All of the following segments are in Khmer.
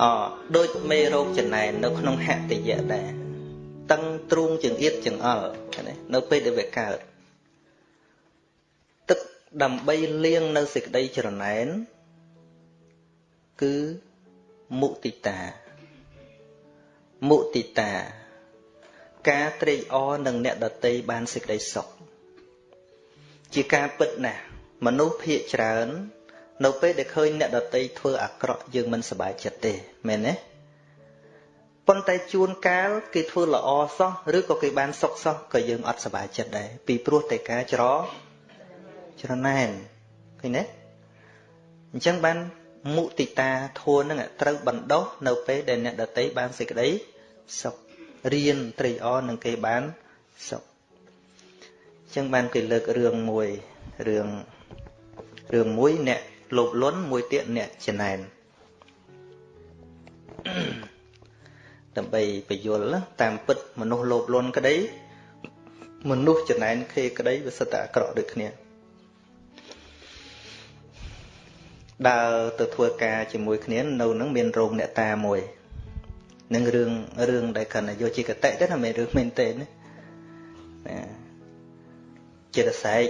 អដូចមេរោគចំណែននៅក្នុងហតិយៈដែរតឹងទ្រូងចង្អៀតចង្អល់ណានៅពេលដែលវាកើតទឹកដើម្បីលាងនៅសេចក្តីច្រណែនគឺមុទិតាមុទិតា ការត្រេកអរនឹងអ្នកដតីបានសេចក្តីសុខជាការពិតណាស់មនុស្សភាកច្រើន នៅពេលដែលឃើញអ្នកដតីធ្វើអាក្រក់យើងមិនសប្បាយចិត្តទេមែនទេប៉ុន្តែជួនកាលគេធ្វើល្អសោះឬក៏គេបានសុខសោះក៏យើងអត់សប្បាយចិត្តដែរពីព្រោះតែការច្រច្រណែនឃើញទេអញ្ចឹងបានមុទិតាធួនឹងត្រូវបណ្ដោះនៅពេលដែលអ្នកដតីបានសេចក្តីសុខរៀនត្រេកអរនឹងគេបានសុខអញ្ចឹងបានគេលើករឿងមួយរឿងរឿងមួយអ្នក លោភលន់មួយទៀតអ្នកចំណែនដើម្បីបញ្យល់តាមពិតមនុស្សលោភលន់ក្តី មនុស្សចំណែនខេក្តីវាសិតតែអាក្រក់ដូចគ្នាដើរទៅធ្វើការជាមួយគ្នានៅនឹងមានរោងអ្នកតាមួយនឹងរឿងរឿងដែលគាត់យកជាកតិទេណាមិនរឿងមែនទេណាចិត្តសែក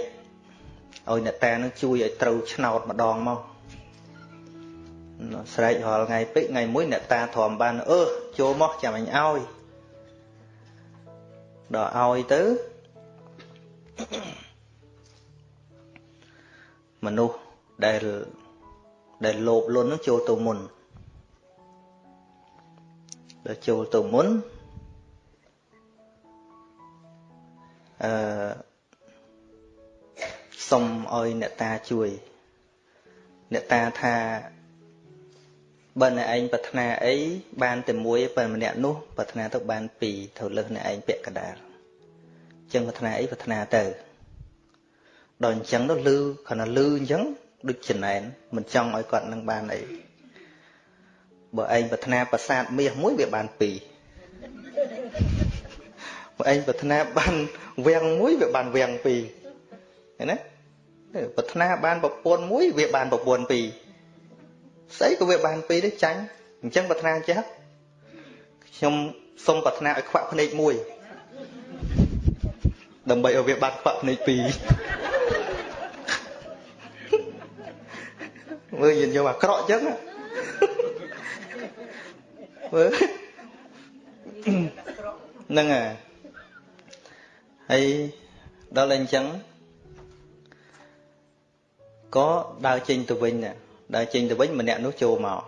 ឲ្យអ្នកតានឹងជួយឲ្យត្រូវឆ្នោតម្ដងមកស្រែករាល់ថ្ងៃពេកថ្ងៃមួយអ្នកតាទ្រាំបានអឺចូលមកចាំអញឲ្យដល់ឲ្យទៅមនុស្សដែលដែលលោភលន់នឹងចូលទៅមុនដល់ចូលទៅមុនអឺ សុំឲ្យអ្នកតាជួយ អ្នកតាថាបើអ្នកឯងប្រាថ្នាអីបានតែមួយបើម្នាក់នោះប្រាថ្នាទៅបានពីរទៅលើសអ្នកឯងពាក់កដាលអញ្ចឹងប្រាថ្នាអីប្រាថ្នាទៅដល់អញ្ចឹងទៅលឺគ្រាន់តែលឺអញ្ចឹងដូចចំណែនមិនចង់ឲ្យគាត់នឹងបានអីបើឯងប្រាថ្នាប្រាសាទមាសមួយវាបានពីរបើឯងប្រាថ្នាបានវាំងមួយវាបានវាំងពីរឃើញណា ប្រាថ្នាបានប្រពន្ធមួយវាបានប្រពន្ធពីរស្អីក៏វាបានពីរដែរចាញ់អញ្ចឹងប្រាថ្នាចេះខ្ញុំសុំប្រាថ្នាឲ្យខ្វាក់ភ្នែកមួយដើម្បីឲ្យវាបានខ្វាក់ភ្នែកពីរមើលយើងយកអាក្រក់ចឹងមើលហ្នឹងហើយដល់តែអញ្ចឹង ក៏ដើរចេញទៅវិញដើរចេញទៅវិញម្នាក់នោះចូលមក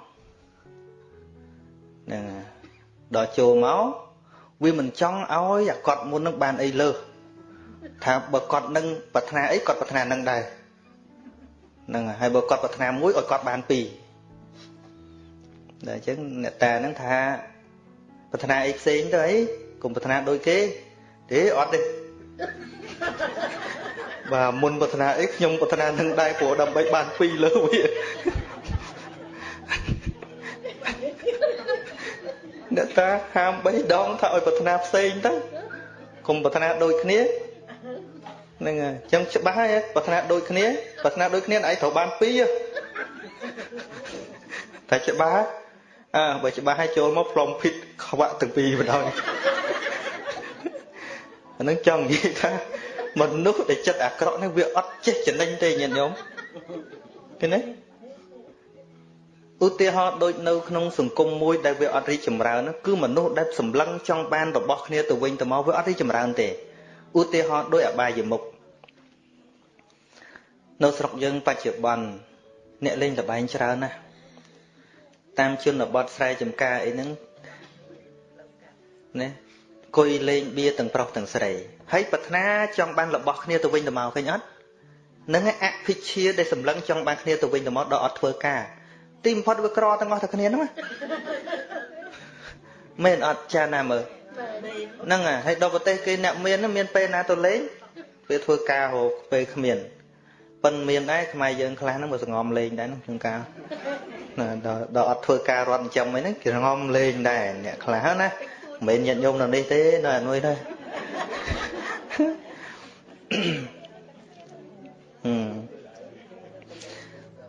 ហ្នឹងដល់ចូលមកវាមិនចង់ឲ្យអាគាត់មុននឹងបានអីលើសថាបើគាត់នឹងប្រាថ្នាអីគាត់ប្រាថ្នានឹងដែរហ្នឹងហើយបើគាត់ប្រាថ្នាមួយឲ្យគាត់បានពីរដល់អញ្ចឹងអ្នកតាហ្នឹងថាប្រាថ្នាអីផ្សេងទៅអីកុំប្រាថ្នាដូចគេទេអត់ទេ បាទមុនប្រាថ្នាអីខ្ញុំប្រាថ្នានឹងដែរព្រោះដើម្បីបានពីរលើវាអ្នកតាហាម3ដងថាឲ្យប្រាថ្នាផ្សេងទៅកុំប្រាថ្នាដូចគ្នាហ្នឹងហើយអញ្ចឹងច្បាស់ហើយប្រាថ្នាដូចគ្នាប្រាថ្នាដូចគ្នាឯងត្រូវបានពីរតែច្បាស់អើបើច្បាស់ហើយចូលមកផ្លុំភិតខ្វាក់ទាំងពីរបណ្ដោយអានឹងចង់និយាយថា មនុស្សដែលចិត្តអាក្រក់នេះវាអត់ចេះចំណេញទេញាតិញោមឃើញទេឧទាហរណ៍ដូចនៅក្នុងសង្គមមួយដែលវាអត់រីកចម្រើនគឺមនុស្សដែលសម្លឹងចង់បានរបស់គ្នាទៅវិញទៅមកវាអត់រីកចម្រើនទេឧទាហរណ៍ដោយអបាយមុខនៅស្រុកយើងបច្ចុប្បន្នអ្នកលេងល្បែងច្រើនណាស់តាមជនបទស្រែចម្ការអីហ្នឹងណា គួយលេងបៀទាំងប្រុសទាំងស្រីហើយប្រាថ្នាចង់បានរបស់គ្នាទៅវិញទៅមកឃើញអត់នឹងអភិជាដែលសម្លឹងចង់បានគ្នាទៅវិញទៅមកដល់អត់ធ្វើការទីបំផុតវាក្រទាំងអស់តែគ្នាហ្នឹងមែនអត់ចាណាមើលហ្នឹងហើយដល់ប្រទេសគេអ្នកមានមានពេលណាទៅលេងពេលធ្វើការហូបពេលគ្មានប៉ិនមានដែរខ្មែរយើងខ្លះហ្នឹងមកសងំលេងដែរហ្នឹងក្នុងការណាដល់ដល់អត់ធ្វើការរត់ចិញ្ចឹមអីហ្នឹងគេសងំលេងដែរអ្នកខ្លះណា មិនមែនញាតិញោមនៅនេះទេនៅអាមួយដែរ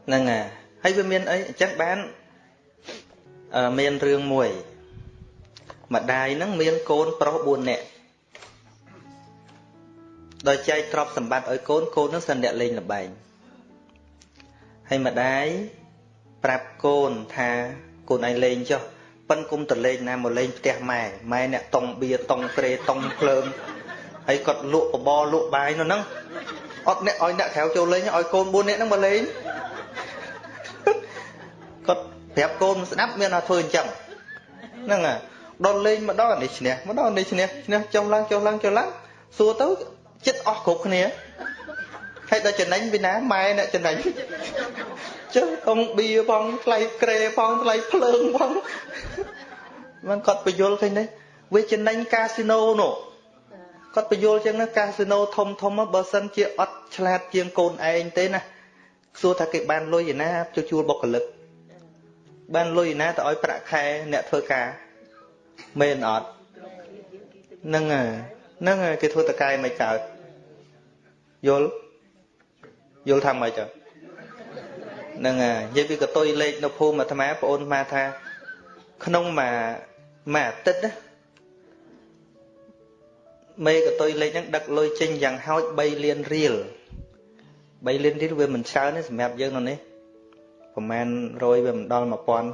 ហ្នឹងហើយហើយវាមានអីអញ្ចឹងបានមានរឿងមួយម្ដាយហ្នឹងមានកូនប្រុស4នាក់ដោយចែកទ្រព្យសម្បត្តិឲ្យកូនកូននឹងសិនអ្នកលេងល្បែងហើយម្ដាយប្រាប់កូនថាកូនឯងលេងចុះ ប៉ិនគុំតលេងណាមកលេងផ្ទះម៉ែម៉ែអ្នកតុងបៀតុងក្រេតុងភ្លើងហើយគាត់លក់បបរលក់បាយនៅហ្នឹងអត់អ្នកឲ្យអ្នកក្រៅចូលលេងឲ្យកូន4នាក់ហ្នឹងមកលេងគាត់ប្រាប់កូនស្ដាប់មានថាធ្វើអញ្ចឹងហ្នឹងហើយដល់លេងម្ដងនេះឈ្នះម្ដងនេះឈ្នះឈ្នះចុះឡើងចុះឡើងចុះឡើងសួរទៅចិត្តអស់គ្រប់គ្នាហើយដល់ចំណេញពីណាម៉ែអ្នកចំណេញ ចុះអងបៀផងថ្លៃក្រេផងថ្លៃភ្លើងផងមិនគាត់បញ្យល់ឃើញទេវាចំណេញកាស៊ីណូនោះគាត់បញ្យល់ចឹងណាកាស៊ីណូធំធំបើសិនជាអត់ឆ្លាតជាងកូនឯងទេណាសួរថាគេបានលុយឯណាជួលបុគ្គលិកបានលុយឯណាទៅឲ្យប្រាក់ខែអ្នកធ្វើការមែនអត់ហ្នឹងហើយហ្នឹងហើយគេធ្វើតកែមិនកើតយល់យល់ថាម៉េច ហ្នឹងហើយនិយាយពីកតុយលេខនៅភូមិអាត្មាបងអូនអាត្មាថា ក្នុងមួយមួយអាទិត្យណាមេកតុយលេខហ្នឹងដឹកលុយចេញយ៉ាងហោច3លានរៀល3លានរៀលវាមិនច្រើនទេសម្រាប់យើងនៅនេះប្រហែល100វាមិនដល់1000ផង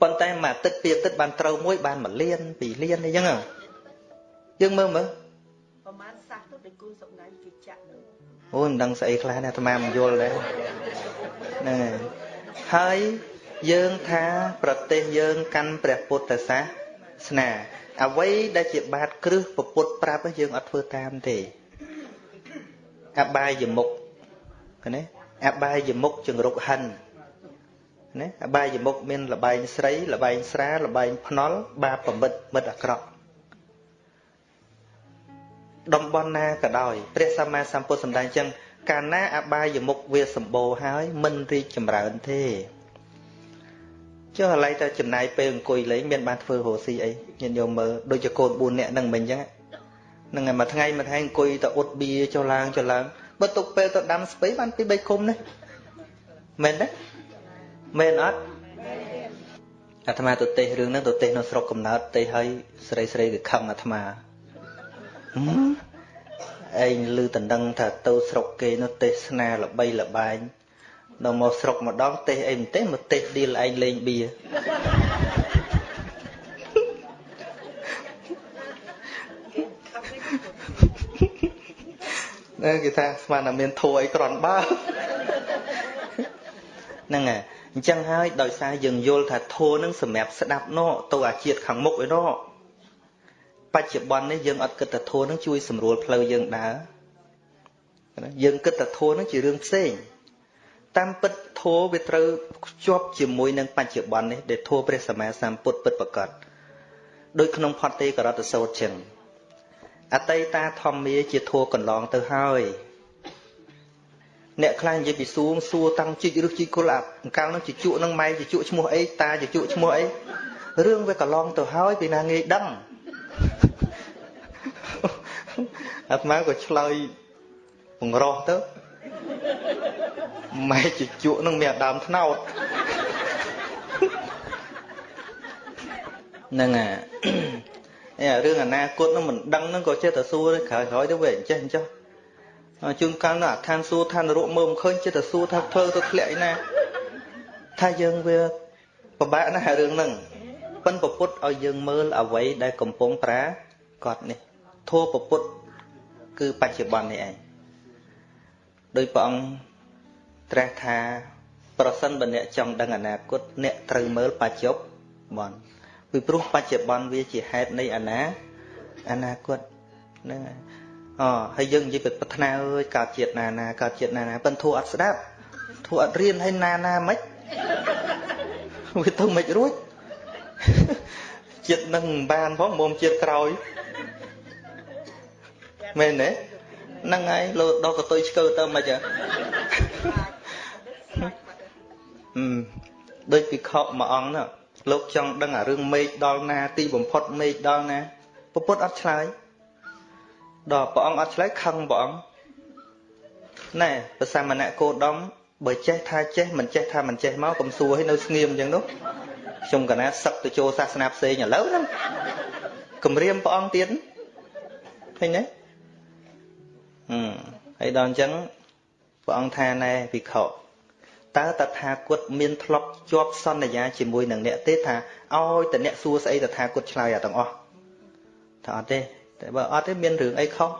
ប៉ុន្តែមួយអាទិត្យពីអាទិត្យបានត្រូវមួយបាន1លាន2លានអីចឹងយើងមើលមើលប្រហែលសះទៅដូចគូសុកណៃគេចាក់នឹង អូយមិនដឹងស្អីខ្លះណាអាត្មាមិនយល់ដែរហ្នឹងហើយហើយយើងថាប្រទេសយើងកាន់ព្រះពុទ្ធសាសនាអ្វីដែលជាបាតគ្រឹះពពុទ្ធប្រាប់យើងអត់ធ្វើតាមទេអបាយមុខណាអបាយមុខចង្រុកហិនណាអបាយមុខមានលបែងស្រីលបែងស្រាលបែងភ្នល់បាបប្រមិតមិត្តអាក្រក់ តំបន់ណាក៏ដោយព្រះសម្មាសម្ពុទ្ធសម្ដែងចឹងកាលណាអបាយមុខវាសម្បូរហើយមិនរីកចម្រើនទេចុះឥឡូវទៅចំណាយពេលអង្គុយលេងមានបានធ្វើរស់ស៊ីអីញាតិញោមមើលដូចជាកូន4នាក់ហ្នឹងមិនអញ្ចឹងហ្នឹងហើយមួយថ្ងៃមួយថ្ងៃអង្គុយទៅអ៊ុតបៀចុះឡើងចុះឡើងបើទុកពេលទៅដាំស្ពៃបានពី3គុំនេះមែនទេមែនអត់អាត្មាទៅទេសរឿងហ្នឹងទៅទេសនៅស្រុកកំណើតទេសឲ្យស្រីស្រីវាខឹងអាត្មា ឯងឮតណ្ដឹងថាទៅស្រុកគេនោះទេសនាល្បីល្បាញដល់មកស្រុកម្ដងទេសអីមិនទេសមកទេសឌីលឯងលេងបៀណាគេថាស្មានតែមានធัวអីក្រន់បើហ្នឹងហើយអញ្ចឹងហើយដោយសារយើងយល់ថាធัวនឹងសម្រាប់ស្ដាប់ណោទៅអាជាតិខាងមុខឯណោ បច្ចុប្បន្ននេះយើងអត់គិតថាធัวនឹងជួយសម្រួលផ្លូវយើងដើរយើងគិតថាធัวនឹងជារឿងផ្សេងតាមពិតធัวវាត្រូវភ្ជាប់ជាមួយនឹងបច្ចុប្បន្ននេះដែលធัวព្រះសម្មាសម្ពុទ្ធពិតប្រកបដោយក្នុងផតទេករតសោតចឹងអតីតាធម្មាជាធัวកន្លងទៅហើយអ្នកខ្លះនិយាយពីសួងសួរតាំងជីករឹសជីគុលអាអង្កលនឹងជជក់នឹងម៉ែជជក់ឈ្មោះអីតាជជក់ឈ្មោះអីរឿងវាកន្លងទៅហើយពីណាងាយដឹង អាត្មាក៏ឆ្លើយបង្រោះទៅម៉ែជជក់នឹងមានដើមថ្នោតហ្នឹងអារឿងអនាគតនឹងមិនដឹងនឹងក៏ចេះតែសួរក្រោយក្រោយទៅវាអញ្ចេះអញ្ចឹងជួនកាលនៅអាឋានសួរឋាននរកមើលមិនឃើញចេះតែសួរថាធ្វើទៅធ្លាក់ឯណាថាយើងវាពិបាកណាស់រឿងហ្នឹង ប៉ិនពពុទ្ធឲ្យយើងមើលអ្វីដែលកំពុងប្រាកដនេះធัวពពុទ្ធគឺបច្ចុប្បន្ននេះឯងដោយព្រះអង្គត្រាស់ថា ប្រសិនបើអ្នកចង់ដឹងអនាគតអ្នកត្រូវមើលបច្ចុប្បន្នពីព្រោះបច្ចុប្បន្នវាជាហេតុនៃអនាអនាគតហ្នឹងហើយអូហើយយើងនិយាយពីប្រាថ្នាអើយកើតជាតិណាណាកើតជាតិណាណាប៉ិនធូរអត់ស្ដាប់ធូរអត់រៀនហើយណាណាមិនវាទៅមិនរួច ជាតិនឹងមិនបានផងមុំជាតិក្រោយមែនទេហ្នឹងហើយលោដល់កតុយឆ្កើទៅមិនហ៎ដូចពិខុមួយអង្គណាលោកចង់ដឹងអារឿងមេឃដល់ណា ទីបំផុតមេឃដល់ណាពុទ្ធអត់ឆ្លើយដល់ព្រះអង្គអត់ឆ្លើយខឹងព្រះអង្គណែប្រសាមណៈគោដមបើចេះថាចេះមិនចេះថាមិនចេះមកកុំសួរឲ្យនៅស្ងៀមអញ្ចឹងនោះ ខ្ញុំកណាសឹកទៅចូលសាសនាផ្សេងឥឡូវហ្នឹងគម្រាមព្រះអង្គទៀតឃើញទេអឺហើយដល់អញ្ចឹងព្រះអង្គថាណែភិក្ខុតើតថាគតមានធ្លាប់ជាប់សន្យាជាមួយនឹងអ្នកទេថាឲ្យតែអ្នកសួរស្អីតថាគតឆ្លើយអាទាំងអស់ថាអត់ទេតែបើអត់ទេមានរឿងអីខុស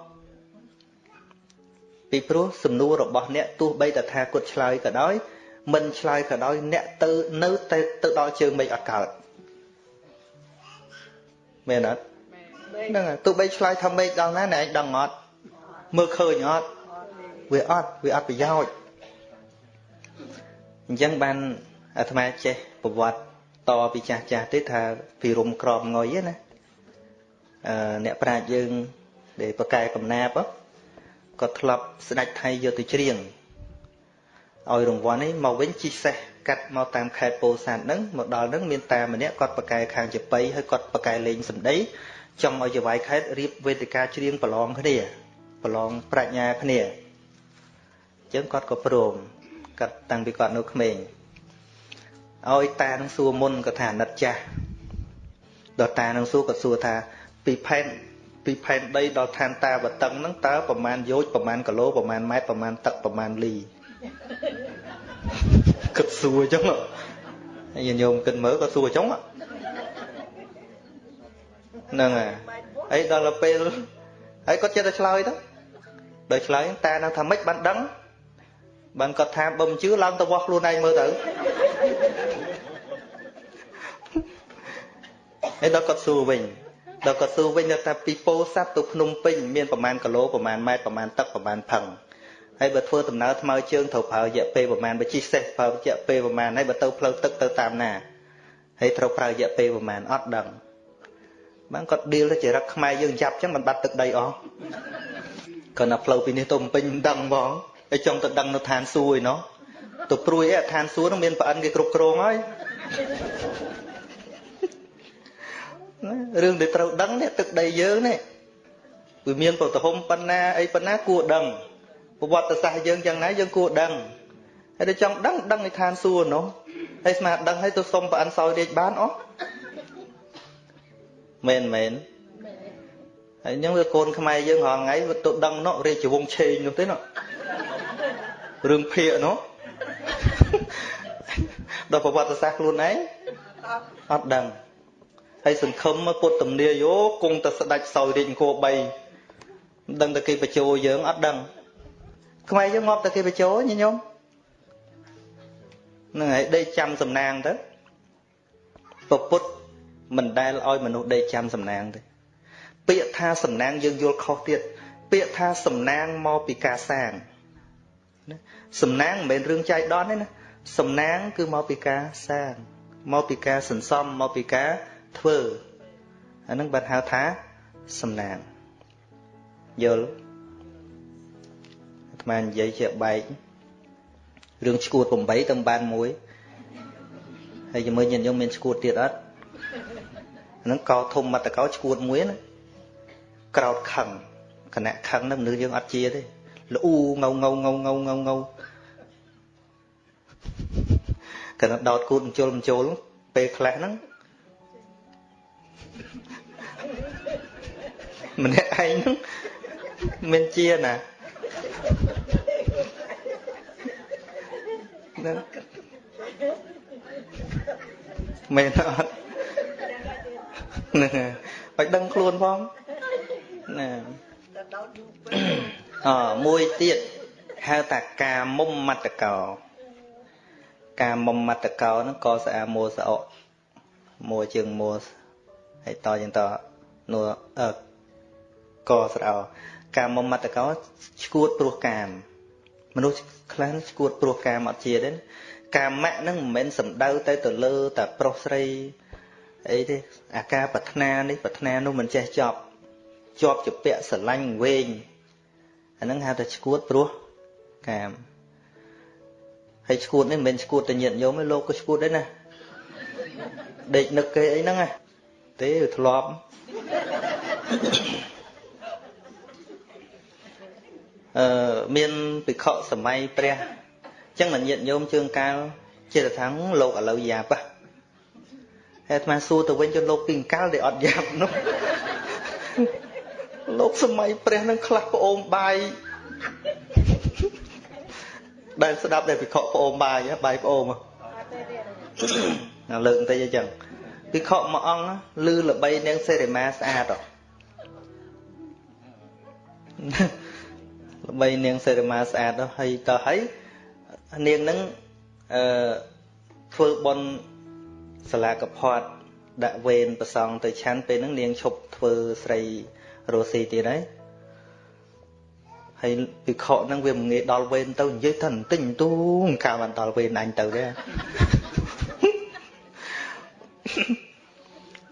ពីព្រោះសំណួររបស់អ្នកទោះបីតថាគតឆ្លើយក៏ដោយ មិនឆ្លើយក៏ដោយអ្នកទៅនៅតែទៅដល់ជើងមេឃអត់កើតមែនអត់ហ្នឹងទោះបីឆ្លើយថាមេឃដល់ណាអ្នកឯងដឹងអត់មើលឃើញអត់វាអត់វាអត់ប្រយោជន៍អញ្ចឹងបានអាត្មាចេះប្រវត្តិតពីចាស់ចាស់ទេថាពីរុំក្របងុយណាអឺអ្នកប្រាជ្ញយើងដែលប្រកែកំណាបក៏ធ្លាប់ស្ដេចថៃយកទៅច្រៀង ឲ្យរង្វាន់នេះមកវិញជីសេះកាត់មកតាមខេត្តពោធិ៍សាត់ហ្នឹងមកដល់ហ្នឹងមានតាម្នាក់គាត់ប្រកែខាងជប៉ុយហើយគាត់ប្រកែលេងសម្ដីចង់ឲ្យចវាយខេត្តរៀបវេទិកាច្រៀងប្រឡងគ្នាប្រឡងប្រាជ្ញាគ្នាអញ្ចឹងគាត់ក៏ព្រមគាត់តាំងពីគាត់នៅក្មេងឲ្យតានឹងសួរមុនក៏ថាអាណិតចាស់ដល់តានឹងសួរក៏សួរថាពីផែនពីផែនដីដល់ឋានតាវតឹងហ្នឹងតើប្រមាណយោជប្រមាណគីឡូប្រមាណម៉ែត្រប្រមាណទឹកប្រមាណលី គិតសួរអញ្ចឹងហើយញោមគិតមើលក៏សួរអញ្ចឹងហ្នឹងហើយហើយដល់ពេលហើយគាត់ចិត្តតែឆ្លើយទៅដល់ឆ្លើយតែនឹងថាម៉េចបានដឹងបានគាត់ថាបើមិនជឿឡើងទៅវាស់ខ្លួនឯងមើលទៅហើយដល់គាត់សួរវិញដល់គាត់សួរវិញថាពីពោធិ៍សាត់ទៅភ្នំពេញមានប្រមាណគីឡូប្រមាណម៉ែត្រប្រមាណទឹកប្រមាណផឹង ហើយបើធ្វើដំណើរថ្មើរជើងត្រូវប្រើរយៈពេលប្រមាណបើជិះសេះប្រើរយៈពេលប្រមាណហើយបើទៅផ្លូវទឹកទៅតាមណាហើយត្រូវប្រើរយៈពេលប្រមាណអត់ដឹងបានគាត់ឌីលទៅចរិតខ្មែរយើងចាប់ចឹងមិនបាត់ទឹកដីអស់គាត់ណាផ្លូវពីនេះទៅភ្នំពេញមិនដឹងហ្មងហើយចង់ទៅដឹងនៅឋានសួគ៌ឯណោះទៅព្រួយឯឋានសួគ៌នឹងមានប្អិនគេគ្រប់គ្រងហើយរឿងដែលត្រូវដឹងនេះទឹកដីយើងនេះវាមានប្រតិហុំប៉ុណ្ណាអីប៉ុណ្ណាគួរដឹង ប្រវត្តិសាស្ត្រយើងយ៉ាងណាយើងគួរដឹងហើយទៅចង់ដឹងដឹងនៅឋានសួគ៌នោះហើយស្មាដឹងហើយទៅសុំប្រអិនសោយរាជបានអស់មែនមែនហើយអញ្ចឹងវាកូនខ្មែរយើងរាល់ថ្ងៃវាទៅដឹងនោះរាជវង្សឆេងនោះទេនោះរឿងភាកនោះដល់ប្រវត្តិសាស្ត្រខ្លួនឯងអត់ដឹងហើយសង្ឃឹមពុទ្ធទំនាយោគង់តែស្ដាច់សោយរាជអង្គរ3មិនដឹងតែគេបញ្ជោយើងអត់ដឹង ខ្មែរយើងងាប់តែគេបញ្ជោញញោមហ្នឹងហើយដេកចាំសំណាងទៅពពុទ្ធមិនដែលឲ្យមនុស្សដេកចាំសំណាងទេពាក្យថាសំណាងយើងយល់ខុសទៀតពាក្យថាសំណាងមកពីការសាងសំណាងមិនមែនរឿងចៃដន្យទេណាសំណាងគឺមកពីការសាងមកពីការសន្សំមកពីការធ្វើអានឹងបានហៅថាសំណាងយល់អាត្មាននិយាយជាបែករឿងឈួត8ទៅបានមួយហើយជាមួយញាតិញោមមានឈួតទៀតអត់ហ្នឹងកោធំមតកោឈួតមួយណាក្រោតខឹងគណៈខឹងហ្នឹងមនុស្សយើងអត់ជាទេល្អូងៅងៅងៅងៅងៅងៅគណៈដោតគូតមជុលមជុលពេលខ្លះហ្នឹងម្នាក់ឯងហ្នឹងមានជាណា ហ្នឹងមែនអត់ហ្នឹងឲ្យដឹងខ្លួនផងណាអមួយទៀតហៅថាកាមុំមត្តកោកាមុំមត្តកោហ្នឹងក៏ស្អាមួសអកមួជើងមួហើយតយ៉ាងតនួអឺកស្រោកាមុំមត្តកោឈួតព្រោះកាម មនុស្សខ្លះឈួតព្រោះកាមអត់ជាទេកាមៈហ្នឹងមិនមែនសំដៅទៅទៅលើតែប្រុសស្រីអីទេអាការប្រាថ្នានេះប្រាថ្នានោះមិនចេះចប់ជាប់ជាពាក់ស្រឡាញ់វែងអាហ្នឹងហៅថាឈួតព្រោះកាមហើយឈួតនេះមិនមែនឈួតតែញាតញោមទេលោកក៏ឈួតដែរណាដេកនឹកគេអីហ្នឹងណាទេវាធ្លាប់ អឺមានភិក្ខុសម័យព្រះអញ្ចឹងញាតិញោមជើងកាលចិត្តថាងលោកឥឡូវយ៉ាប៉ះហើយអាត្មាសួរទៅវិញទៅលោកពីអង្កលដែលអត់យ៉ាប់នោះលោកសម័យព្រះនឹងខ្លះប្អូនបាយដែលស្ដាប់ដែលពិខុប្អូនបាយបាយប្អូនណាលើកបន្តិចអញ្ចឹងពិខុមួយអង្គលឺល្បីនាងសេរីម៉ាស្អាត ល្បីនាងសេរីម៉ាស្អាតហើយតើហើយនាងនឹងអឺធ្វើបន់សាលាកផាត់ដាក់វេនប្រសងទៅឆាន់ពេលហ្នឹងនាងឈប់ធ្វើស្រីរស់ស៊ីទៀតហើយហើយពិខុហ្នឹងវាមិនងាយដល់វេនទៅនិយាយថាបន្តិចទូកាលបានដល់វេនអញទៅទេ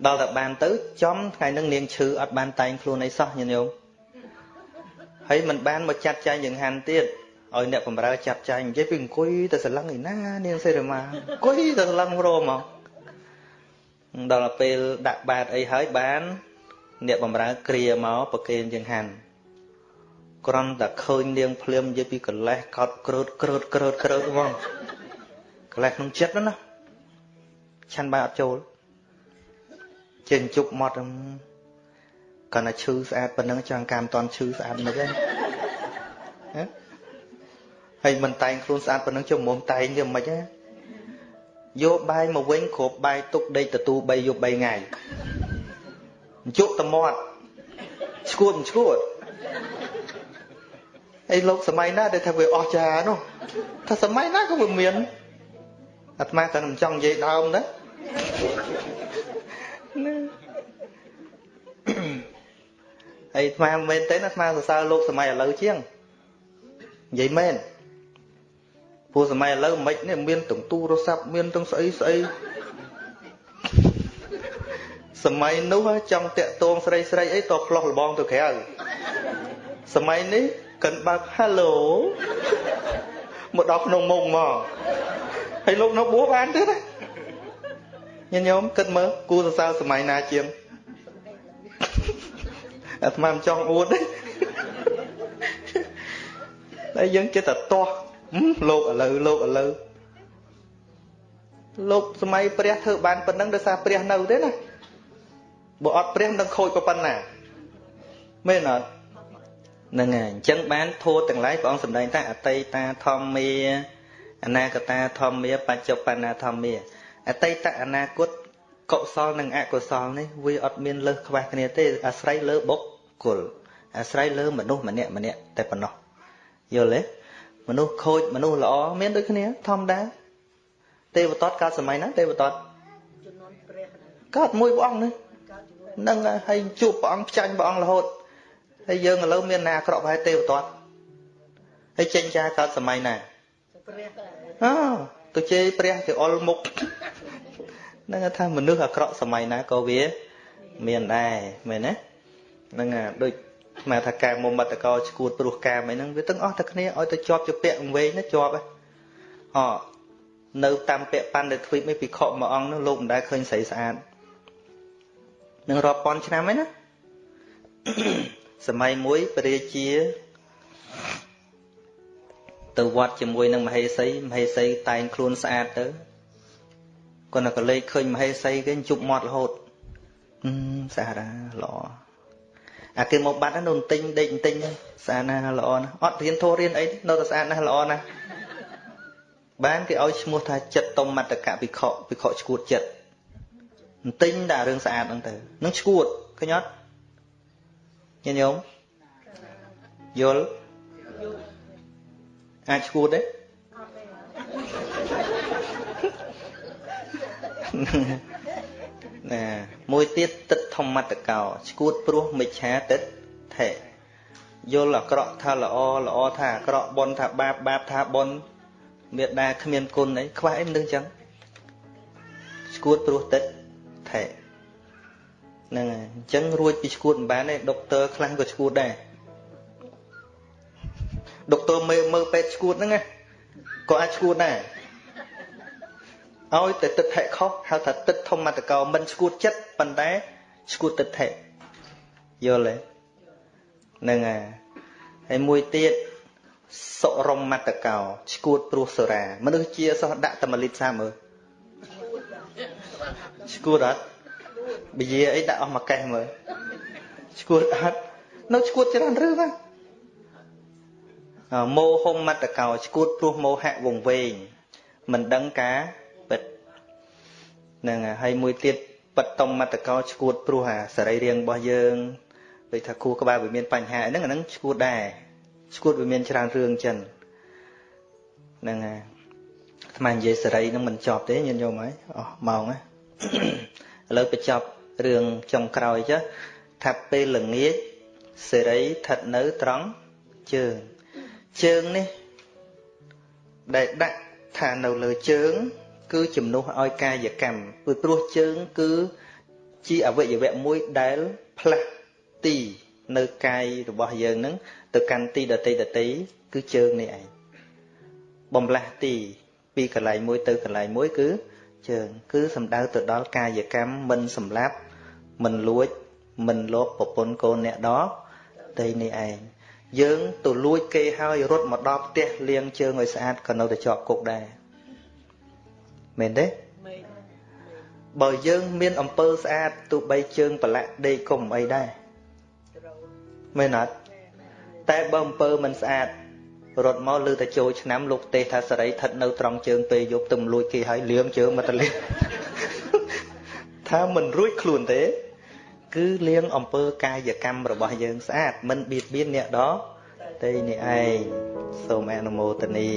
ដល់តែបានទៅចំថ្ងៃហ្នឹងនាងឈឺអត់បានតែងខ្លួនអីសោះញាតិញោម ហើយមិនបានមកចាត់ចែងយ៉ាងហាន់ទៀតឲ្យអ្នកបំរើចាត់ចែងនិយាយពីអង្គុយទៅសឡឹងឯណានាងសេរីម៉ាអង្គុយទៅសឡឹងរមមកដល់ពេលដាក់បាតអីហើយបាន អ្នកបំរើគ្រាមកប្រគេនចង្ហាន់គ្រាន់តែឃើញនាងភ្លាមនិយាយពីកលេសកោតក្រើតក្រើតក្រើតក្រើតហ្មងកលេសក្នុងចិត្តណាឆាន់បាយអត់ចូលចេញជប់មក កណ្ណាឈឺស្អាតប៉ុណ្ណឹងចង់កាមតន់ឈឺស្អាតមិនទេហើយមិនតែងខ្លួនស្អាតប៉ុណ្ណឹងជុំមុំតែងវាមិនហ៎យកបាយមកវិញគ្រប់បាយទុកដេកទទួល3យប់3ថ្ងៃជក់តមាត់ឈួតមិនឈួតអីលោកសម័យណាដែលថាវាអស់ចានោះថាសម័យណាក៏វាមានអាត្មាក៏មិនចង់និយាយដើមណា ហើយអាត្មាមែនទេអាត្មាសរសើរលោកសម័យឥឡូវជាងនិយាយមែនព្រោះសម័យឥឡូវមិននេះមានទាំងទូរស័ព្ទមានទាំងស្អីស្អីសម័យនោះចង់តាក់ទងស្រីស្រីអីតផ្លោះលបងទៅក្រៅសម័យនេះកិនបើក Hello មកដល់ក្នុងមុខមកហើយលោកនៅបួសបានទៀតណាញញោមគិតមើលគូសរសើរសម័យណាជាង អាត្មាមិនចង់អួតទេតែយើងចិត្តតែទាស់លោកឥឡូវលោកឥឡូវលោកសម័យព្រះធ្វើបានប៉ុណ្ណឹងដោយសារព្រះនៅទេណាបើអត់ព្រះនឹងខូចប៉ុណ្ណាមែនអត់ហ្នឹងហើយអញ្ចឹងបានធោះទាំងឡាយព្រះអង្គសម្ដែងថាអតីតាធម្មាអនាគតាធម្មាបច្ចុប្បន្នាធម្មាអតីតអនាគតកុសលនិងអកុសលនេះវាអត់មានលើសខ្វះគ្នាទេអាស្រ័យលើបុគ្គ លអាស្រ័យលើមនុស្សម្នាក់ម្នាក់តែប៉ុណ្ណោះយល់ទេមនុស្សខូចមនុស្សល្អមានដូចគ្នាធម្មតាទេវតតកើតសម័យណាទេវតតកើតមួយព្រះអង្គនេះនឹងហើយជួបព្រះអង្គផ្ចាញ់ព្រះអង្គរហូតហើយយើងឥឡូវមានណាអាក្រក់ប្រហែលទេវតតហើយចេញចាកើតសម័យណាព្រះអូទៅជេរព្រះគេអុលមុខនឹងថាមនុស្សអាក្រក់សម័យណាក៏វា មានដែរមែនទេ ហ្នឹងដូចស្មានថាកែមុំមតកោឈួតព្រោះកាមអីហ្នឹងវាទាំងអស់តែគ្នាឲ្យទៅជាប់ជាពាក់វែងណាជាប់ហ៎អនៅតាមពាក់ប៉ាន់ដែលទ្វីបនេះពិខុមួយអង្គនោះលោកមិនដែលឃើញស្រីស្អាតនឹងរាប់ពាន់ឆ្នាំហើយណាសម័យមួយព្រះរាជា ទៅវត្តជាមួយនឹងមហេសីមហេសីតែងខ្លួនស្អាតទៅគាត់នៅកលេចឃើញមហេសីគេជប់មាត់រហូតអឺស្អាតល្អ អាគេមកបាត់នោះទិញដេកទិញស្អាតណាស់ល្អណាស់អត់រៀនធោះរៀនអីនៅតែស្អាតណាស់ល្អណាស់បានគេឲ្យឈ្មោះថាចិត្តតុមតកៈភិក្ខុភិក្ខុឈួតចិត្តទិញតែរឿងស្អាតហ្នឹងទៅនឹងឈួតឃើញអត់ញាតិញោមយល់អាចឈួតទេ ណាមួយទៀតទឹកធម្មតកោឈួតព្រោះមិច្ឆាទឹកថេយល់អាក្រក់ថាល្អល្អថាអាក្រក់បនថាបាបបាបថាបនមេដាគ្មានគុណអីខ្វះអីមិនដឹងចឹងឈួតព្រោះទឹកថេហ្នឹងហើយអញ្ចឹងរួចពីឈួតមិនបានទេដុកទ័រខ្លះក៏ឈួតដែរដុកទ័រមើលមើលពេទ្យឈួតហ្នឹងណាក៏អាចឈួតដែរ ឲ្យតែទឹកថេខុសហៅថាទឹកធម្មតកោមិនឈួតចិត្តប៉ុន្តែឈួតទឹកថេយល់ទេហ្នឹងហើយហើយមួយទៀតសុរមតកោឈួតព្រោះសូរា មនុស្សជាសោះដាក់តែ1លីត្រសាមើលឈួតអត់បជាអីដាក់អស់មួយកេះមើលឈួតអត់នៅឈួតច្រើនឬណាមោហុំមតកោឈួតព្រោះមោហៈវងវែងមិនដឹងការពិត ហ្នឹងហើយមួយទៀតបត្តមតកោឈួតព្រោះអាសរីរាង្គរបស់យើងដូចថាគូក្បាលវាមានបញ្ហាហ្នឹងអាហ្នឹងឈួតដែរឈួតវាមានច្រើនរឿងចឹងហ្នឹងហើយអាត្មានិយាយសេរីនឹងមិនចប់ទេញាតិញោមហើយអស់ម៉ោងណាឥឡូវបញ្ចប់រឿងចុងក្រោយចុះថាពេលល្ងាចសេរីស្ថិតនៅត្រង់ជើងជើងនេះដែលដាក់ថានៅលើជើង គឺជំនួសឲ្យកាយកម្មពីព្រោះជើង គឺជាអវយវៈមួយដែលផ្លាស់ទីនៅកាយរបស់យើងនឹងទៅកាន់ទីដតីដតីគឺជើងនេះឯងបំលាស់ទីពីកន្លែងមួយទៅកន្លែងមួយគឺជើងគឺសំដៅទៅដល់កាយកម្មមិនសម្លាប់មិនលួច មិនលបប្រពន្ធកូនអ្នកដតីនេះឯងយើងទៅលួចគេហើយរត់មកដល់ផ្ទះលាងជើងឲ្យស្អាតក៏នៅតែជាប់គុកដែរ មែនទេបើយើងមានអំពើស្អាតទោះបីជើងប្រឡាក់ដេកគុំអីដែរមែនអត់តែបើអំពើមិនស្អាតរត់មកលើតែចូលឆ្នាំលោកទេសថាសរីស្ថិតនៅត្រង់ជើងពេលយប់ទៅលួចគេហើយលៀងជើងមកតលាថាមិនរួចខ្លួនទេ គឺលៀងអំពើកាយកម្មរបស់យើងស្អាតមិនបៀតបៀនអ្នកដទៃនេះឯងសូមអនុមោទនា